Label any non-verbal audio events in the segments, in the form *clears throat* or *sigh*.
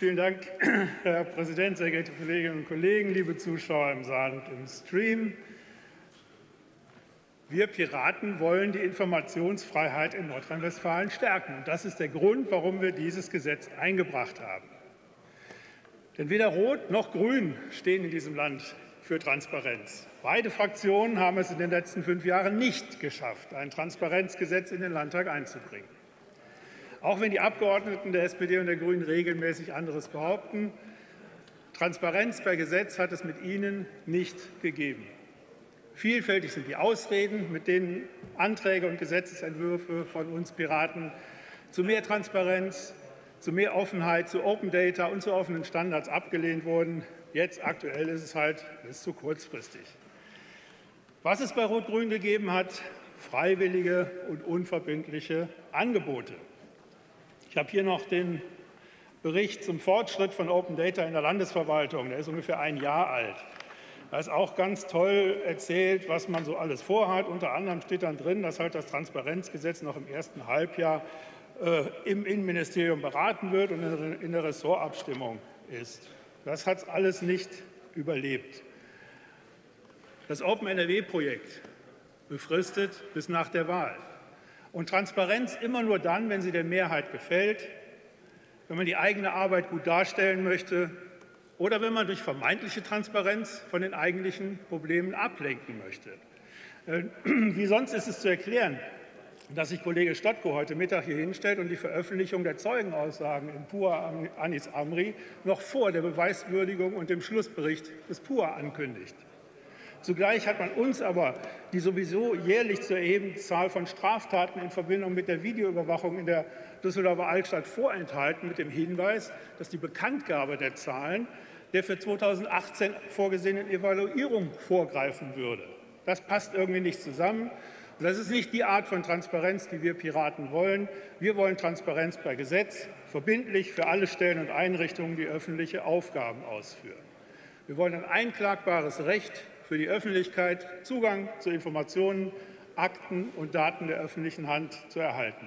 Vielen Dank, *clears throat* Herr Präsident, sehr geehrte Kolleginnen und Kollegen, liebe Zuschauer im Saal und im Stream. Wir Piraten wollen die Informationsfreiheit in Nordrhein-Westfalen stärken. Und das ist der Grund, warum wir dieses Gesetz eingebracht haben. Denn weder Rot noch Grün stehen in diesem Land für Transparenz. Beide Fraktionen haben es in den letzten fünf Jahren nicht geschafft, ein Transparenzgesetz in den Landtag einzubringen. Auch wenn die Abgeordneten der SPD und der Grünen regelmäßig anderes behaupten, Transparenz per Gesetz hat es mit ihnen nicht gegeben. Vielfältig sind die Ausreden, mit denen Anträge und Gesetzentwürfe von uns Piraten zu mehr Transparenz, zu mehr Offenheit, zu Open Data und zu offenen Standards abgelehnt wurden. Jetzt aktuell ist es halt ist zu kurzfristig. Was es bei Rot-Grün gegeben hat, freiwillige und unverbindliche Angebote. Ich habe hier noch den Bericht zum Fortschritt von Open Data in der Landesverwaltung. Der ist ungefähr ein Jahr alt. Da ist auch ganz toll erzählt, was man so alles vorhat. Unter anderem steht dann drin, dass halt das Transparenzgesetz noch im ersten Halbjahr äh, im Innenministerium beraten wird und in der Ressortabstimmung ist. Das hat es alles nicht überlebt. Das Open NRW-Projekt befristet bis nach der Wahl. Und Transparenz immer nur dann, wenn sie der Mehrheit gefällt, wenn man die eigene Arbeit gut darstellen möchte oder wenn man durch vermeintliche Transparenz von den eigentlichen Problemen ablenken möchte. Äh, *clears throat* wie sonst ist es zu erklären, dass sich Kollege Stadtko heute Mittag hier hinstellt und die Veröffentlichung der Zeugenaussagen in PUA Anis Amri noch vor der Beweiswürdigung und dem Schlussbericht des PUA ankündigt. Zugleich hat man uns aber die sowieso jährlich zu erhebende Zahl von Straftaten in Verbindung mit der Videoüberwachung in der Düsseldorfer Altstadt vorenthalten, mit dem Hinweis, dass die Bekanntgabe der Zahlen der für 2018 vorgesehenen Evaluierung vorgreifen würde. Das passt irgendwie nicht zusammen. Das ist nicht die Art von Transparenz, die wir Piraten wollen. Wir wollen Transparenz per Gesetz, verbindlich für alle Stellen und Einrichtungen, die öffentliche Aufgaben ausführen. Wir wollen ein einklagbares Recht für die Öffentlichkeit Zugang zu Informationen, Akten und Daten der öffentlichen Hand zu erhalten.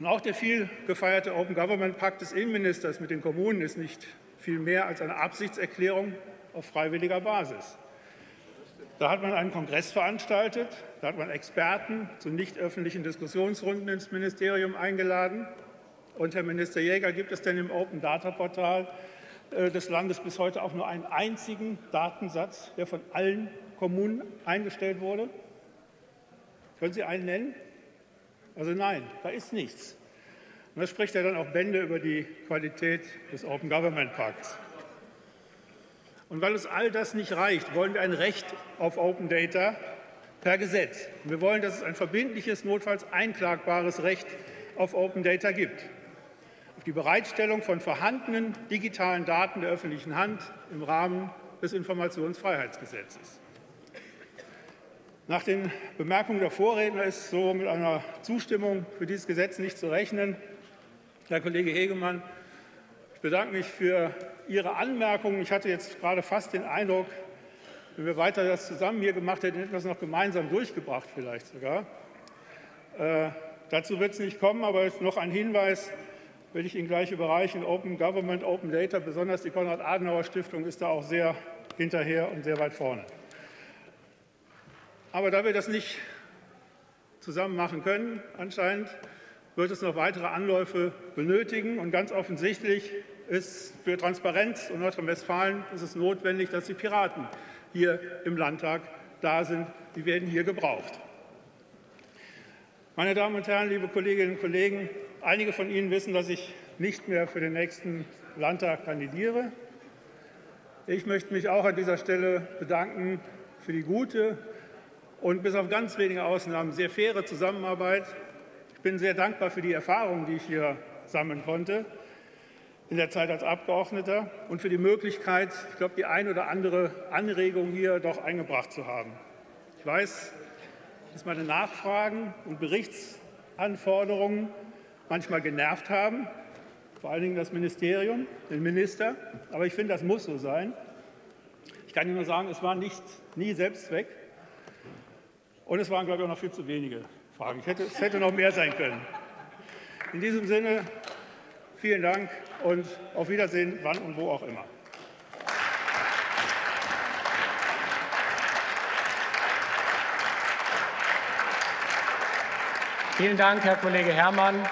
Und auch der viel gefeierte Open Government Pakt des Innenministers mit den Kommunen ist nicht viel mehr als eine Absichtserklärung auf freiwilliger Basis. Da hat man einen Kongress veranstaltet, da hat man Experten zu nicht öffentlichen Diskussionsrunden ins Ministerium eingeladen. Und, Herr Minister Jäger, gibt es denn im Open Data Portal des Landes bis heute auch nur einen einzigen Datensatz, der von allen Kommunen eingestellt wurde? Können Sie einen nennen? Also nein, da ist nichts. Und das spricht ja dann auch Bände über die Qualität des Open Government Pakts. Und weil uns all das nicht reicht, wollen wir ein Recht auf Open Data per Gesetz. Wir wollen, dass es ein verbindliches, notfalls einklagbares Recht auf Open Data gibt auf die Bereitstellung von vorhandenen digitalen Daten der öffentlichen Hand im Rahmen des Informationsfreiheitsgesetzes. Nach den Bemerkungen der Vorredner ist so mit einer Zustimmung für dieses Gesetz nicht zu rechnen. Herr Kollege Hegemann, ich bedanke mich für Ihre Anmerkungen. Ich hatte jetzt gerade fast den Eindruck, wenn wir weiter das zusammen hier gemacht hätten, hätten wir es noch gemeinsam durchgebracht, vielleicht sogar. Äh, dazu wird es nicht kommen, aber noch ein Hinweis will ich Ihnen gleich überreichen. Open Government, Open Data, besonders die Konrad-Adenauer-Stiftung ist da auch sehr hinterher und sehr weit vorne. Aber da wir das nicht zusammen machen können, anscheinend, wird es noch weitere Anläufe benötigen. Und ganz offensichtlich ist für Transparenz in Nordrhein-Westfalen ist es notwendig, dass die Piraten hier im Landtag da sind. Die werden hier gebraucht. Meine Damen und Herren, liebe Kolleginnen und Kollegen, Einige von Ihnen wissen, dass ich nicht mehr für den nächsten Landtag kandidiere. Ich möchte mich auch an dieser Stelle bedanken für die gute und bis auf ganz wenige Ausnahmen sehr faire Zusammenarbeit. Ich bin sehr dankbar für die Erfahrungen, die ich hier sammeln konnte in der Zeit als Abgeordneter und für die Möglichkeit, ich glaube, die ein oder andere Anregung hier doch eingebracht zu haben. Ich weiß, dass meine Nachfragen und Berichtsanforderungen manchmal genervt haben, vor allen Dingen das Ministerium, den Minister. Aber ich finde, das muss so sein. Ich kann Ihnen nur sagen, es war nicht, nie Selbstzweck. Und es waren, glaube ich, auch noch viel zu wenige Fragen. Hätte, es hätte noch mehr sein können. In diesem Sinne, vielen Dank und auf Wiedersehen, wann und wo auch immer. Vielen Dank, Herr Kollege Herrmann.